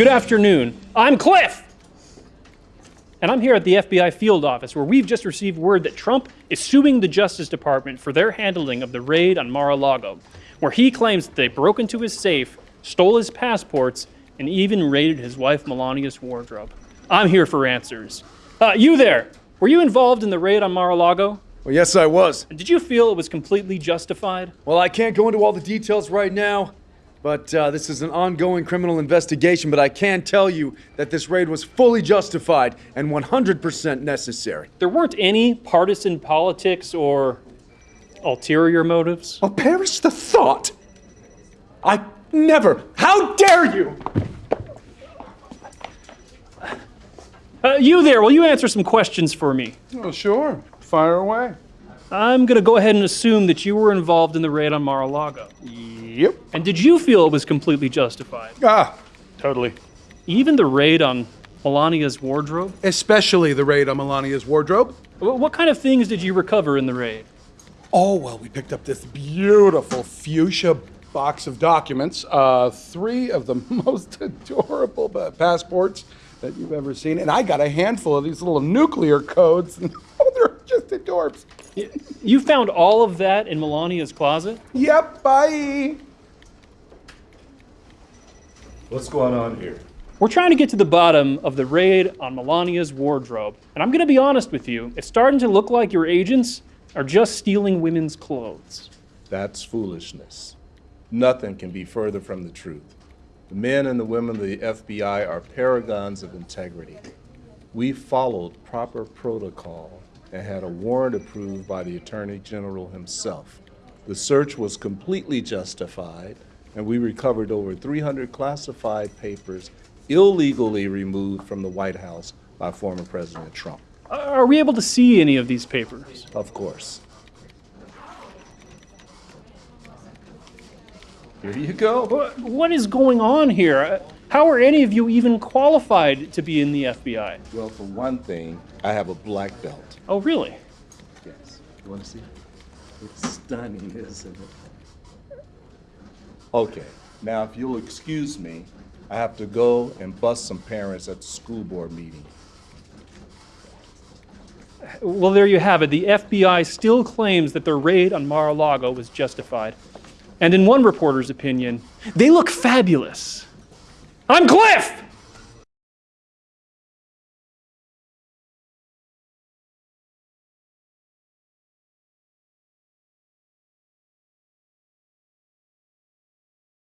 Good afternoon. I'm Cliff. And I'm here at the FBI field office where we've just received word that Trump is suing the Justice Department for their handling of the raid on Mar a Lago, where he claims that they broke into his safe, stole his passports, and even raided his wife Melania's wardrobe. I'm here for answers. Uh, you there, were you involved in the raid on Mar a Lago? Well, yes, I was. And did you feel it was completely justified? Well, I can't go into all the details right now, but uh, this is an ongoing criminal investigation. But I can tell you that this raid was fully justified and 100% necessary. There weren't any partisan politics or ulterior motives? Oh, perish the thought! I never! How dare you! Uh, you there, will you answer some questions for me? Oh, sure. Fire away. I'm going to go ahead and assume that you were involved in the raid on Mar a Lago. Yep. And did you feel it was completely justified? Ah, totally. Even the raid on Melania's wardrobe? Especially the raid on Melania's wardrobe. What kind of things did you recover in the raid? Oh, well, we picked up this beautiful fuchsia box of documents. Uh, three of the most adorable passports that you've ever seen. And I got a handful of these little nuclear codes. oh, they're just adorbs. You found all of that in Melania's closet? Yep, bye. What's going on here? We're trying to get to the bottom of the raid on Melania's wardrobe. And I'm going to be honest with you, it's starting to look like your agents are just stealing women's clothes. That's foolishness. Nothing can be further from the truth. The men and the women of the FBI are paragons of integrity. We followed proper protocol and had a warrant approved by the Attorney General himself. The search was completely justified, and we recovered over 300 classified papers illegally removed from the White House by former President Trump. Are we able to see any of these papers? Of course. Here you go. What- is going on here? How are any of you even qualified to be in the FBI? Well, for one thing, I have a black belt. Oh, really? Yes. You want to see? It's stunning, isn't it? Okay. Now, if you'll excuse me, I have to go and bust some parents at the school board meeting. Well, there you have it. The FBI still claims that their raid on Mar a Lago was justified. And in one reporter's opinion, they look fabulous. I'm Cliff!